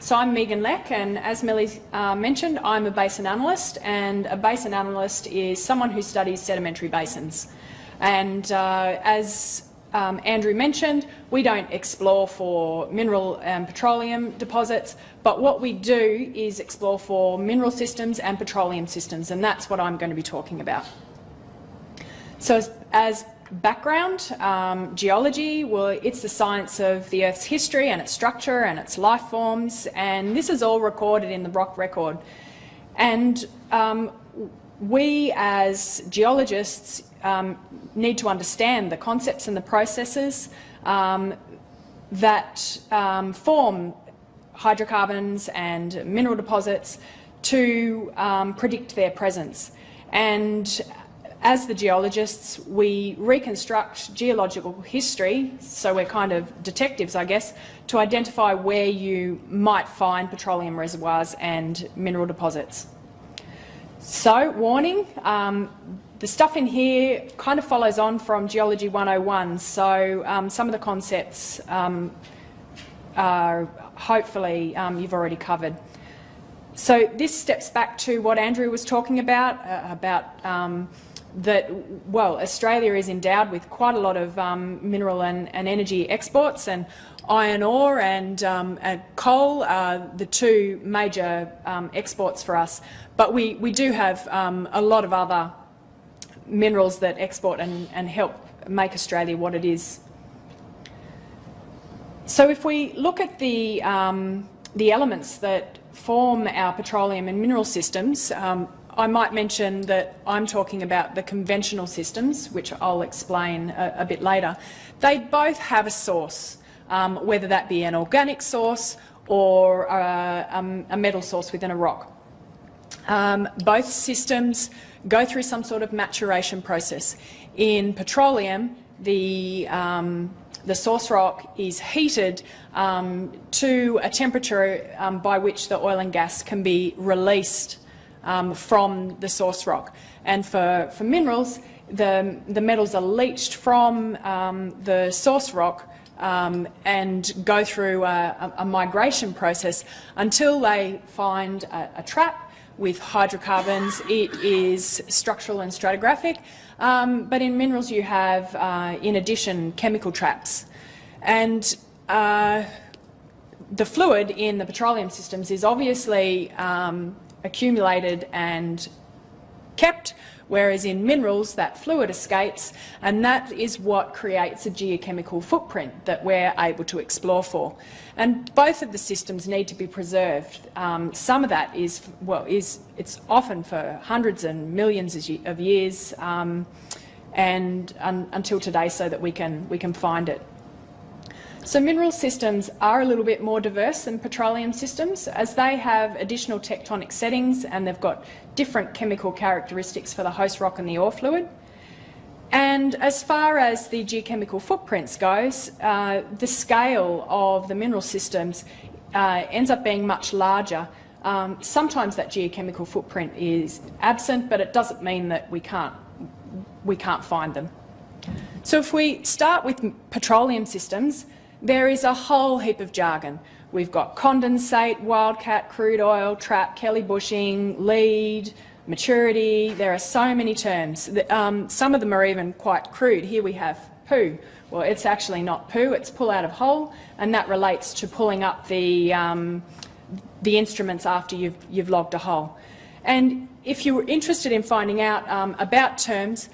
So I'm Megan Leck and as Millie uh, mentioned I'm a basin analyst and a basin analyst is someone who studies sedimentary basins and uh, as um, Andrew mentioned, we don't explore for mineral and petroleum deposits, but what we do is explore for mineral systems and petroleum systems, and that's what I'm going to be talking about. So as, as background, um, geology, well, it's the science of the Earth's history and its structure and its life forms, and this is all recorded in the rock record. And um, we as geologists um, need to understand the concepts and the processes um, that um, form hydrocarbons and mineral deposits to um, predict their presence. And as the geologists, we reconstruct geological history, so we're kind of detectives, I guess, to identify where you might find petroleum reservoirs and mineral deposits. So, warning, um, the stuff in here kind of follows on from Geology 101, so um, some of the concepts um, are hopefully um, you've already covered. So this steps back to what Andrew was talking about, uh, about um, that, well, Australia is endowed with quite a lot of um, mineral and, and, energy exports and iron ore and, um, and, coal are the two major exports for us. But we, we do have a lot of other minerals that export and, and help make Australia what it is. So if we look at the, um, the elements that form our petroleum and mineral systems, um, I might mention that I'm talking about the conventional systems, which I'll explain a, a bit later. They both have a source, um, whether that be an organic source or a, um, a metal source within a rock. Um, both systems go through some sort of maturation process. In petroleum, the, um, the source rock is heated um, to a temperature um, by which the oil and gas can be released um, from the source rock. And for, for minerals, the, the metals are leached from um, the source rock um, and go through a, a, migration process until they find a, a trap with hydrocarbons, it is structural and stratigraphic. Um, but in minerals you have, uh, in addition, chemical traps. And uh, the fluid in the petroleum systems is obviously um, accumulated and kept whereas in minerals that fluid escapes and that is what creates a geochemical footprint that we're able to explore for. And both of the systems need to be preserved. Um, some of that is, well, is it's often for hundreds and millions of years um, and un until today so that we can, we can find it. So mineral systems are a little bit more diverse than petroleum systems as they have additional tectonic settings and they've got different chemical characteristics for the host rock and the ore fluid. And as far as the geochemical footprints goes, uh, the scale of the mineral systems uh, ends up being much larger. Um, sometimes that geochemical footprint is absent, but it doesn't mean that we can't, we can't find them. So if we start with petroleum systems, there is a whole heap of jargon. We've got condensate, wildcat, crude oil, trap, Kelly bushing, lead, maturity. There are so many terms. Um, some of them are even quite crude. Here we have poo. Well, it's actually not poo, it's pull out of hole, and that relates to pulling up the, um, the instruments after you've, you've logged a hole. And if you're interested in finding out um, about terms,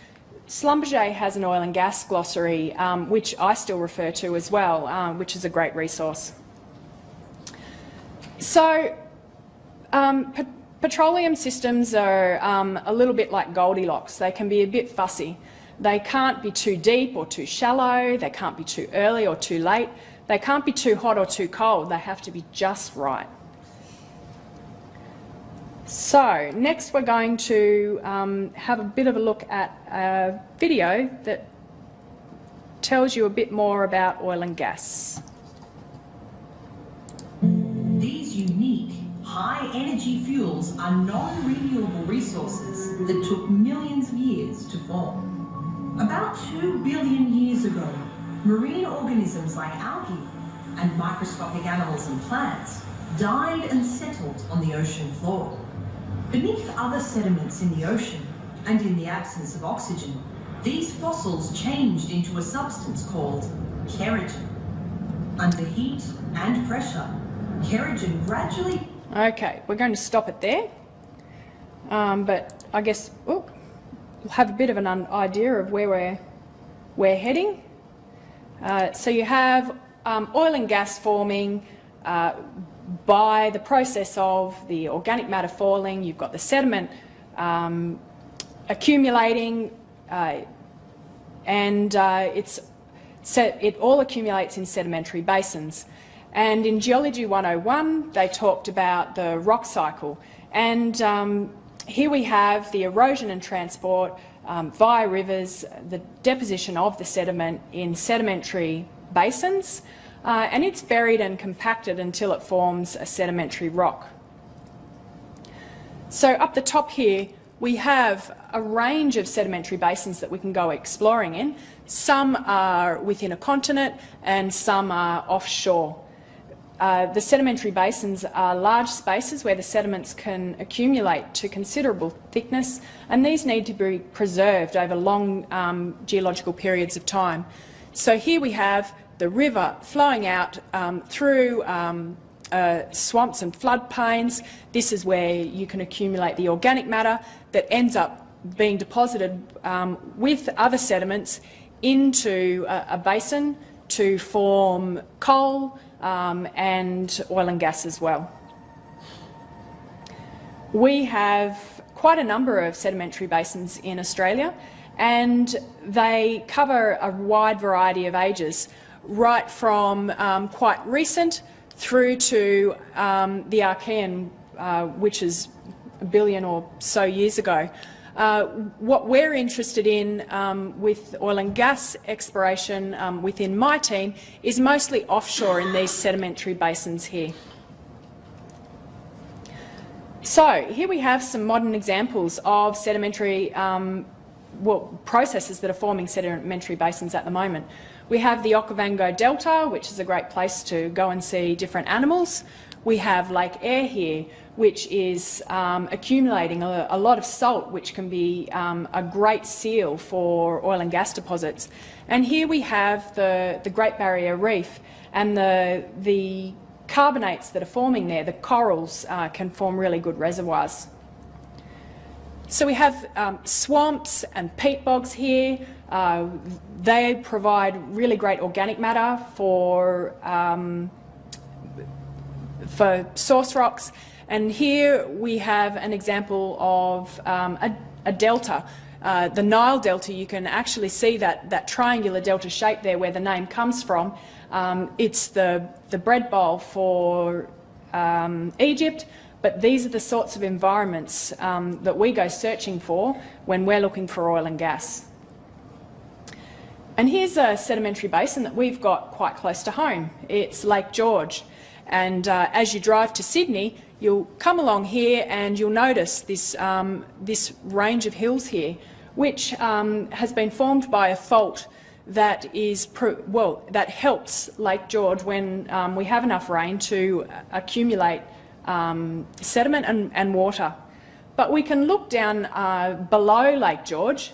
Schlumberger has an oil and gas glossary, um, which I still refer to as well, um, which is a great resource. So, um, pe petroleum systems are um, a little bit like Goldilocks. They can be a bit fussy. They can't be too deep or too shallow. They can't be too early or too late. They can't be too hot or too cold. They have to be just right. So next we're going to um, have a bit of a look at a video that tells you a bit more about oil and gas. These unique, high-energy fuels are non-renewable resources that took millions of years to form. About two billion years ago, marine organisms like algae and microscopic animals and plants died and settled on the ocean floor. Beneath other sediments in the ocean, and in the absence of oxygen, these fossils changed into a substance called kerogen. Under heat and pressure, kerogen gradually... Okay, we're going to stop it there. Um, but I guess oh, we'll have a bit of an idea of where we're, we're heading. Uh, so you have um, oil and gas forming uh, by the process of the organic matter falling, you've got the sediment um, accumulating, uh, and uh, it's it all accumulates in sedimentary basins. And in Geology 101, they talked about the rock cycle. And um, here we have the erosion and transport um, via rivers, the deposition of the sediment in sedimentary basins, uh, and it's buried and compacted until it forms a sedimentary rock. So up the top here, we have a range of sedimentary basins that we can go exploring in. Some are within a continent and some are offshore. Uh, the sedimentary basins are large spaces where the sediments can accumulate to considerable thickness and these need to be preserved over long um, geological periods of time. So here we have the river flowing out um, through um, uh, swamps and floodplains. This is where you can accumulate the organic matter that ends up being deposited um, with other sediments into a, a, basin to form coal um, and oil and gas as well. We have quite a number of sedimentary basins in Australia and they cover a wide variety of ages right from um, quite recent through to um, the Archean, uh, which is a billion or so years ago. Uh, what we're interested in um, with oil and gas exploration um, within my team is mostly offshore in these sedimentary basins here. So here we have some modern examples of sedimentary um, well, processes that are forming sedimentary basins at the moment. We have the Okavango Delta, which is a great place to go and see different animals. We have Lake Eyre here, which is um, accumulating a, a, lot of salt, which can be um, a great seal for oil and gas deposits. And here we have the, the Great Barrier Reef and the, the carbonates that are forming there, the corals, uh, can form really good reservoirs. So we have um, swamps and peat bogs here. Uh, they provide really great organic matter for, um, for source rocks. And here we have an example of um, a, a, delta. Uh, the Nile Delta, you can actually see that, that triangular delta shape there where the name comes from. Um, it's the, the bread bowl for um, Egypt, but these are the sorts of environments um, that we go searching for when we're looking for oil and gas. And here's a sedimentary basin that we've got quite close to home. It's Lake George. And uh, as you drive to Sydney, you'll come along here and you'll notice this, um, this range of hills here, which um, has been formed by a fault that is well that helps Lake George when um, we have enough rain to accumulate um, sediment and, and, water. But we can look down uh, below Lake George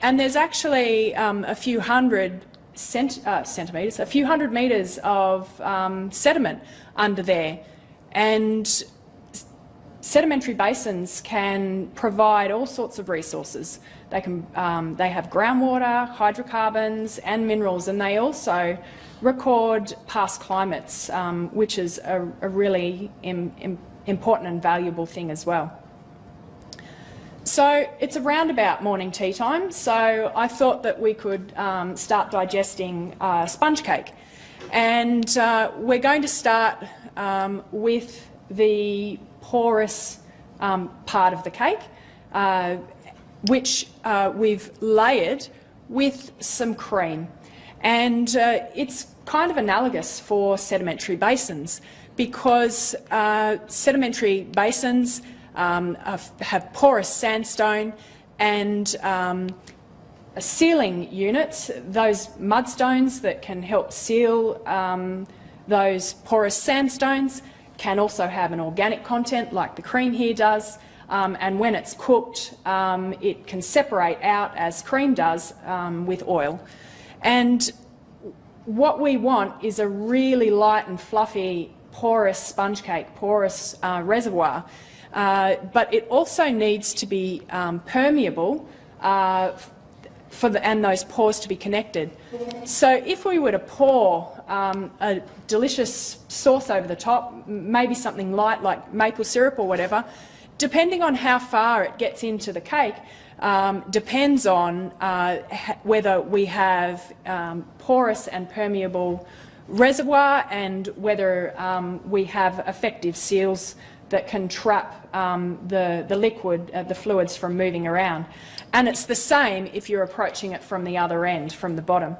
and there's actually um, a few hundred cent uh, centimetres, a few hundred metres of um, sediment under there. And sedimentary basins can provide all sorts of resources. They, can, um, they have groundwater, hydrocarbons and minerals and they also record past climates, um, which is a, a really Im, Im, important and valuable thing as well. So it's around about morning tea time, so I thought that we could um, start digesting uh, sponge cake. And uh, we're going to start um, with the porous um, part of the cake, uh, which uh, we've layered with some cream. And uh, it's kind of analogous for sedimentary basins because uh, sedimentary basins um, have porous sandstone and um, sealing units, those mudstones that can help seal um, those porous sandstones can also have an organic content like the cream here does, um, and when it's cooked, um, it can separate out as cream does um, with oil. And what we want is a really light and fluffy, porous sponge cake, porous uh, reservoir, uh, but it also needs to be um, permeable uh, for the, and those pores to be connected. So if we were to pour um, a delicious sauce over the top, maybe something light like maple syrup or whatever, depending on how far it gets into the cake, um, depends on uh, whether we have um, porous and permeable reservoir and whether um, we have effective seals that can trap um, the, the liquid, uh, the fluids from moving around. And it's the same if you're approaching it from the other end, from the bottom.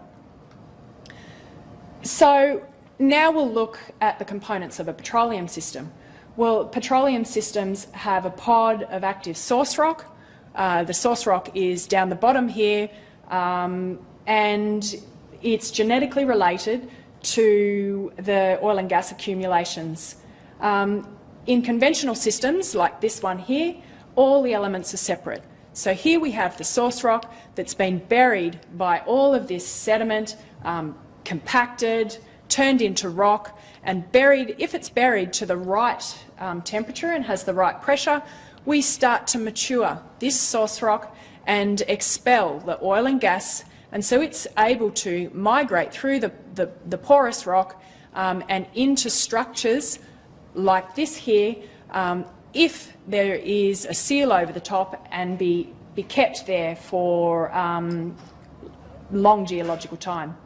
So now we'll look at the components of a petroleum system. Well, petroleum systems have a pod of active source rock. Uh, the source rock is down the bottom here, um, and it's genetically related to the oil and gas accumulations. Um, in conventional systems, like this one here, all the elements are separate. So here we have the source rock that's been buried by all of this sediment, um, compacted, turned into rock, and buried, if it's buried to the right um, temperature and has the right pressure, we start to mature this source rock and expel the oil and gas, and so it's able to migrate through the, the, the porous rock um, and into structures like this here, um, if there is a seal over the top and be, be kept there for um, long geological time.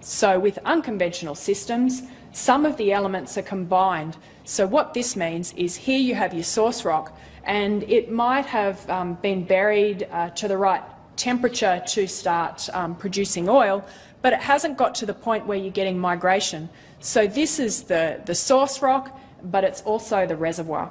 So with unconventional systems, some of the elements are combined. So what this means is here you have your source rock and it might have um, been buried uh, to the right temperature to start um, producing oil, but it hasn't got to the point where you're getting migration. So this is the, the source rock, but it's also the reservoir.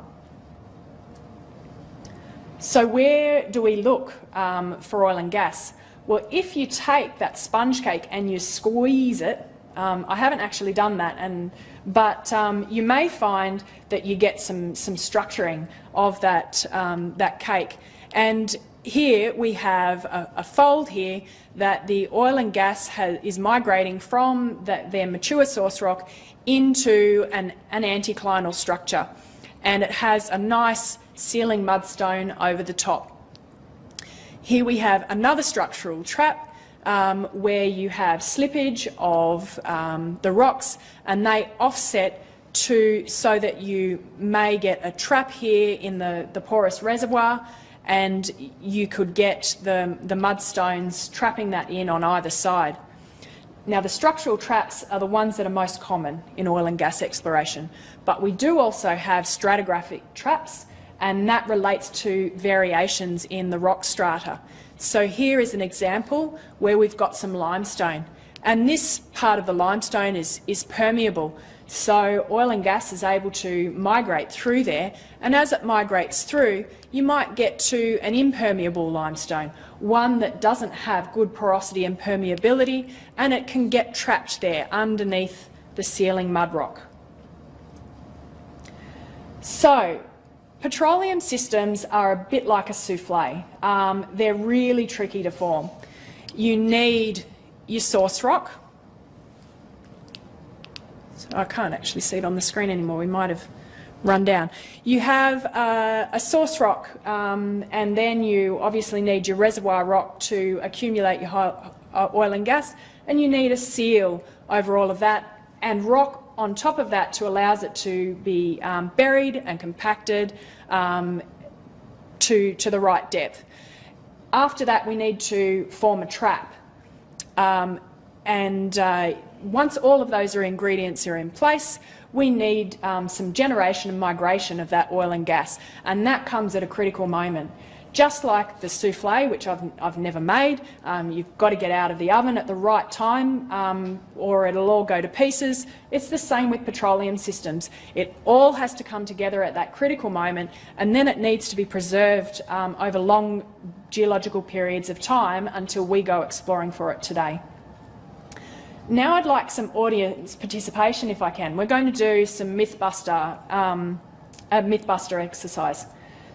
So where do we look um, for oil and gas? Well, if you take that sponge cake and you squeeze it, um, I haven't actually done that, and, but um, you may find that you get some, some structuring of that, um, that cake. And here we have a, a, fold here that the oil and gas has, is migrating from the, their mature source rock into an, an anticlinal structure. And it has a nice sealing mudstone over the top. Here we have another structural trap um, where you have slippage of um, the rocks and they offset to so that you may get a trap here in the, the porous reservoir and you could get the, the mudstones trapping that in on either side. Now, the structural traps are the ones that are most common in oil and gas exploration, but we do also have stratigraphic traps, and that relates to variations in the rock strata. So here is an example where we've got some limestone, and this part of the limestone is, is permeable, so oil and gas is able to migrate through there, and as it migrates through, you might get to an impermeable limestone, one that doesn't have good porosity and permeability, and it can get trapped there underneath the sealing mud rock. So, petroleum systems are a bit like a souffle. Um, they're really tricky to form. You need your source rock, So I can't actually see it on the screen anymore. We might have run down. You have uh, a source rock um, and then you obviously need your reservoir rock to accumulate your uh, oil and gas and you need a seal over all of that and rock on top of that to allow it to be um, buried and compacted um, to, to the right depth. After that we need to form a trap um, and uh, once all of those are ingredients are in place, we need um, some generation and migration of that oil and gas, and that comes at a critical moment. Just like the souffle, which I've, I've never made, um, you've got to get out of the oven at the right time um, or it'll all go to pieces. It's the same with petroleum systems. It all has to come together at that critical moment and then it needs to be preserved um, over long geological periods of time until we go exploring for it today. Now I'd like some audience participation if I can. We're going to do some Mythbuster, um, a Mythbuster exercise.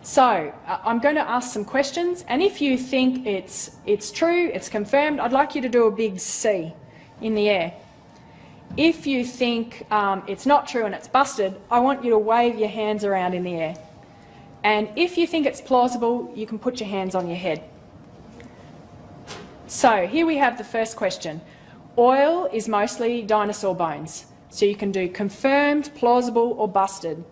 So uh, I'm going to ask some questions and if you think it's, it's true, it's confirmed, I'd like you to do a big C in the air. If you think um, it's not true and it's busted, I want you to wave your hands around in the air. And if you think it's plausible, you can put your hands on your head. So here we have the first question. Oil is mostly dinosaur bones, so you can do confirmed, plausible or busted.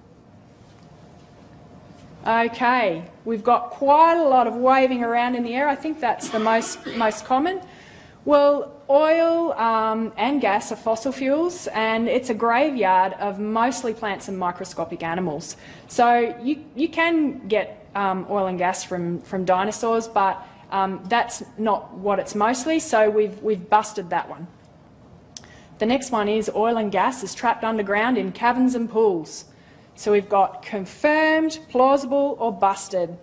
Okay, we've got quite a lot of waving around in the air. I think that's the most, most common. Well, oil um, and gas are fossil fuels and it's a graveyard of mostly plants and microscopic animals. So you, you can get um, oil and gas from, from dinosaurs, but um, that's not what it's mostly, so we've, we've busted that one. The next one is oil and gas is trapped underground in caverns and pools. So we've got confirmed, plausible or busted.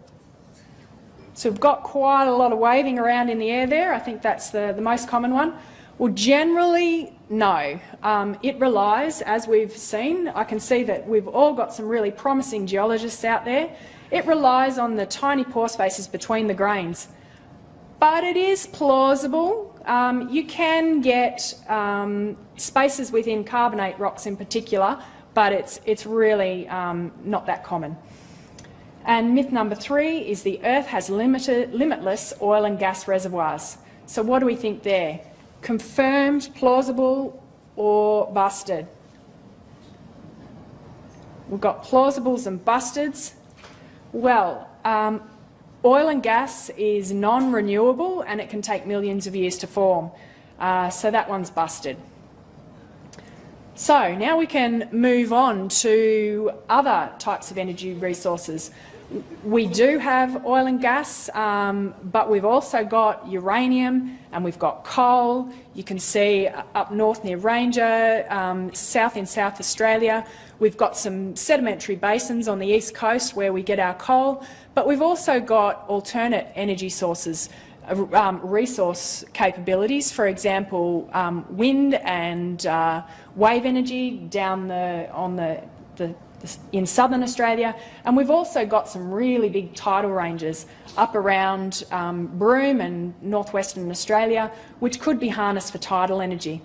So we've got quite a lot of waving around in the air there. I think that's the, the most common one. Well, generally, no. Um, it relies, as we've seen, I can see that we've all got some really promising geologists out there. It relies on the tiny pore spaces between the grains. But it is plausible um, you can get um, spaces within carbonate rocks in particular, but it's, it's really um, not that common. And myth number three is the Earth has limited, limitless oil and gas reservoirs. So what do we think there? Confirmed, plausible or busted? We've got plausibles and busteds. Well, um, Oil and gas is non-renewable and it can take millions of years to form. Uh, so that one's busted. So now we can move on to other types of energy resources. We do have oil and gas, um, but we've also got uranium and we've got coal. You can see up north near Ranger, um, south in South Australia, we've got some sedimentary basins on the east coast where we get our coal, but we've also got alternate energy sources, uh, um, resource capabilities, for example, um, wind and uh, wave energy down the, on the, the, the, in southern Australia. And we've also got some really big tidal ranges up around um, Broome and northwestern Australia, which could be harnessed for tidal energy.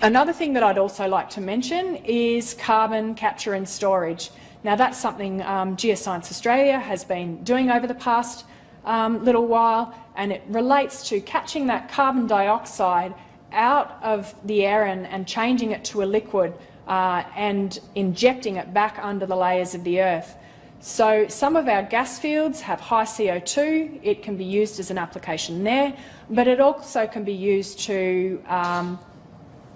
Another thing that I'd also like to mention is carbon capture and storage. Now that's something um, Geoscience Australia has been doing over the past um, little while and it relates to catching that carbon dioxide out of the air and, changing it to a liquid uh, and injecting it back under the layers of the earth. So some of our gas fields have high CO2. It can be used as an application there, but it also can be used to um,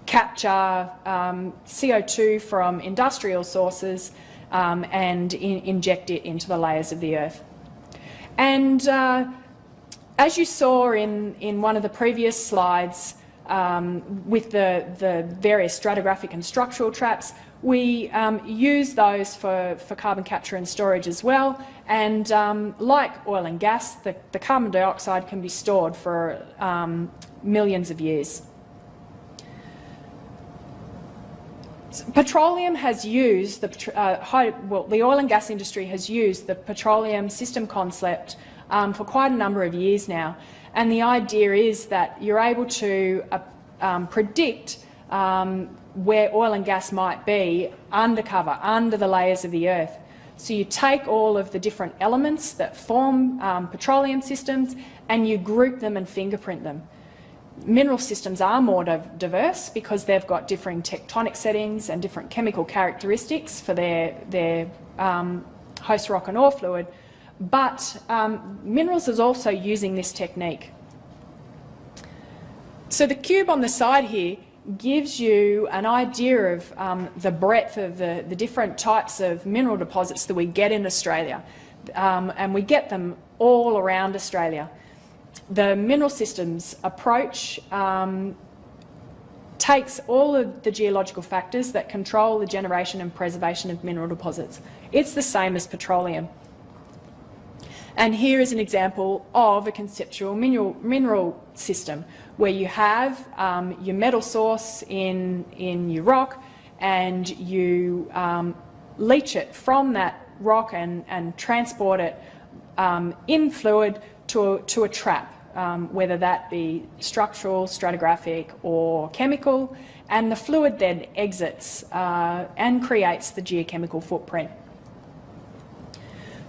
capture um, CO2 from industrial sources um, and in, inject it into the layers of the earth. And uh, as you saw in, in one of the previous slides, um, with the, the various stratigraphic and structural traps, we um, use those for, for carbon capture and storage as well. And um, like oil and gas, the, the, carbon dioxide can be stored for um, millions of years. Petroleum has used the uh, high, well, the oil and gas industry has used the petroleum system concept um, for quite a number of years now, and the idea is that you're able to uh, um, predict um, where oil and gas might be undercover, under the layers of the earth. So you take all of the different elements that form um, petroleum systems and you group them and fingerprint them mineral systems are more diverse because they've got differing tectonic settings and different chemical characteristics for their, their um, host rock and ore fluid, but um, minerals is also using this technique. So the cube on the side here gives you an idea of um, the breadth of the, the, different types of mineral deposits that we get in Australia. Um, and we get them all around Australia the mineral systems approach um, takes all of the geological factors that control the generation and preservation of mineral deposits. It's the same as petroleum. And here is an example of a conceptual mineral, mineral system where you have um, your metal source in, in your rock and you um, leach it from that rock and, and transport it um, in fluid to a, to a trap, um, whether that be structural, stratigraphic or chemical, and the fluid then exits uh, and creates the geochemical footprint.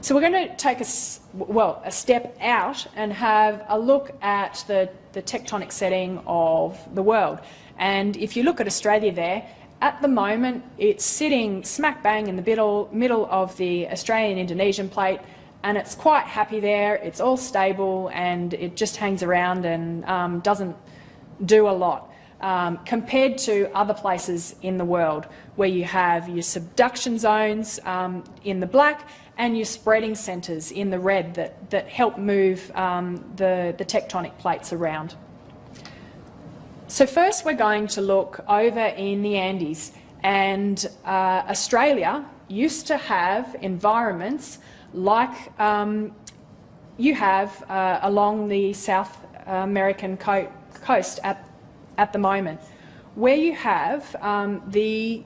So we're going to take a, well, a step out and have a look at the, the tectonic setting of the world. And if you look at Australia there, at the moment it's sitting smack bang in the middle, middle of the Australian-Indonesian plate and it's quite happy there, it's all stable and it just hangs around and um, doesn't do a lot. Um, compared to other places in the world where you have your subduction zones um, in the black and your spreading centres in the red that, that help move um, the, the tectonic plates around. So first we're going to look over in the Andes and uh, Australia used to have environments like um, you have uh, along the South American co coast at, at the moment, where you have um, the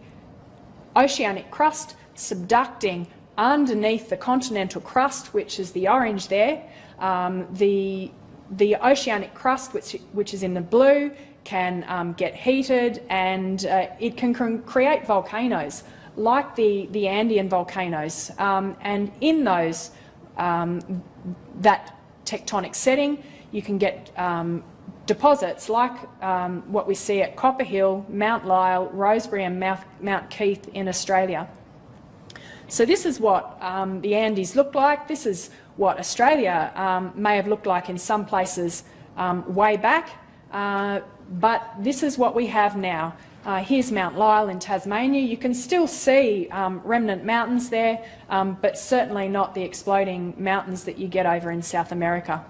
oceanic crust subducting underneath the continental crust, which is the orange there. Um, the, the oceanic crust, which, which is in the blue, can um, get heated and uh, it can create volcanoes like the, the Andean volcanoes. Um, and in those, um, that tectonic setting, you can get um, deposits like um, what we see at Copper Hill, Mount Lyell, Rosebery and Mount, Mount Keith in Australia. So this is what um, the Andes look like. This is what Australia um, may have looked like in some places way back. Uh, but this is what we have now. Uh, here's Mount Lyell in Tasmania. You can still see um, remnant mountains there, um, but certainly not the exploding mountains that you get over in South America.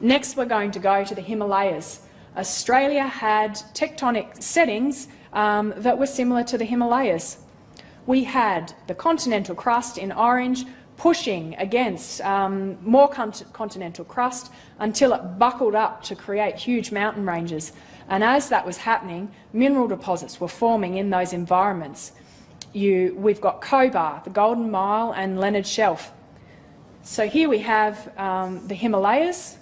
Next, we're going to go to the Himalayas. Australia had tectonic settings um, that were similar to the Himalayas. We had the continental crust in orange pushing against um, more continental crust until it buckled up to create huge mountain ranges. And as that was happening, mineral deposits were forming in those environments. You, we've got Cobar, the Golden Mile and Lennard Shelf. So here we have um, the Himalayas,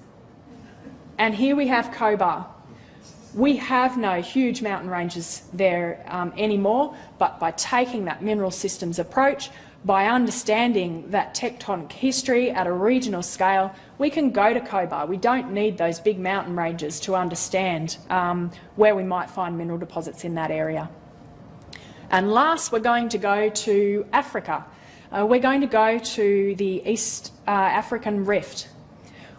and here we have Cobar. We have no huge mountain ranges there um, anymore, but by taking that mineral systems approach, by understanding that tectonic history at a regional scale, we can go to Cobar. We don't need those big mountain ranges to understand um, where we might find mineral deposits in that area. And last, we're going to go to Africa. Uh, we're going to go to the East uh, African Rift,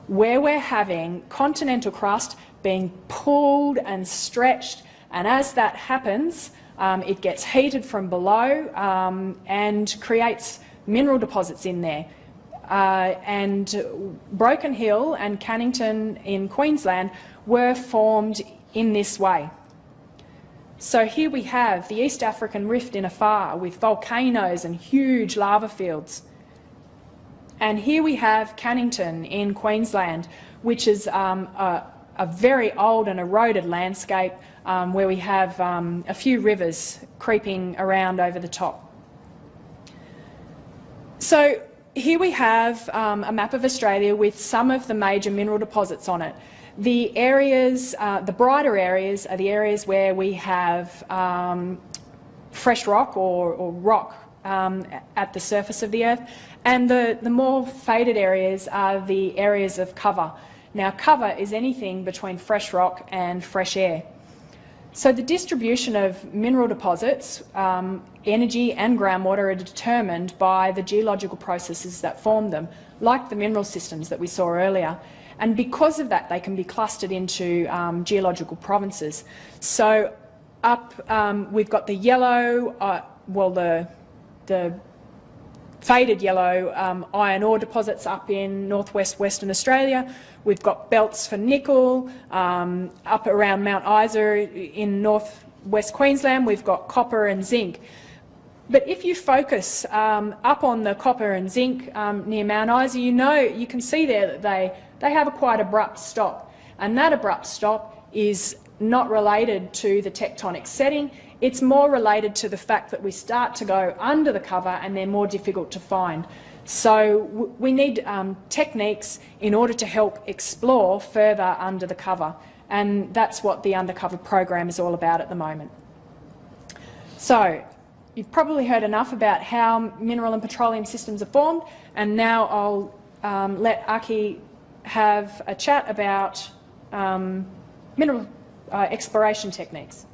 where we're having continental crust being pulled and stretched, and as that happens, um, it gets heated from below um, and creates mineral deposits in there. Uh, and Broken Hill and Cannington in Queensland were formed in this way. So here we have the East African Rift in Afar with volcanoes and huge lava fields. And here we have Cannington in Queensland, which is um, a, a very old and eroded landscape um, where we have um, a few rivers creeping around over the top. So here we have um, a map of Australia with some of the major mineral deposits on it. The areas, uh, the brighter areas are the areas where we have um, fresh rock or, or rock um, at the surface of the earth, and the, the more faded areas are the areas of cover. Now cover is anything between fresh rock and fresh air. So the distribution of mineral deposits, um, energy and groundwater are determined by the geological processes that form them, like the mineral systems that we saw earlier. And because of that, they can be clustered into um, geological provinces. So up, um, we've got the yellow, uh, well, the, the faded yellow um, iron ore deposits up in northwest Western Australia. We've got belts for nickel um, up around Mount Isa in northwest Queensland. We've got copper and zinc. But if you focus um, up on the copper and zinc um, near Mount Isa, you know you can see there that they, they have a quite abrupt stop. And that abrupt stop is not related to the tectonic setting, it's more related to the fact that we start to go under the cover and they're more difficult to find. So we need um, techniques in order to help explore further under the cover, and that's what the undercover program is all about at the moment. So you've probably heard enough about how mineral and petroleum systems are formed, and now I'll um, let Aki have a chat about um, mineral uh, exploration techniques.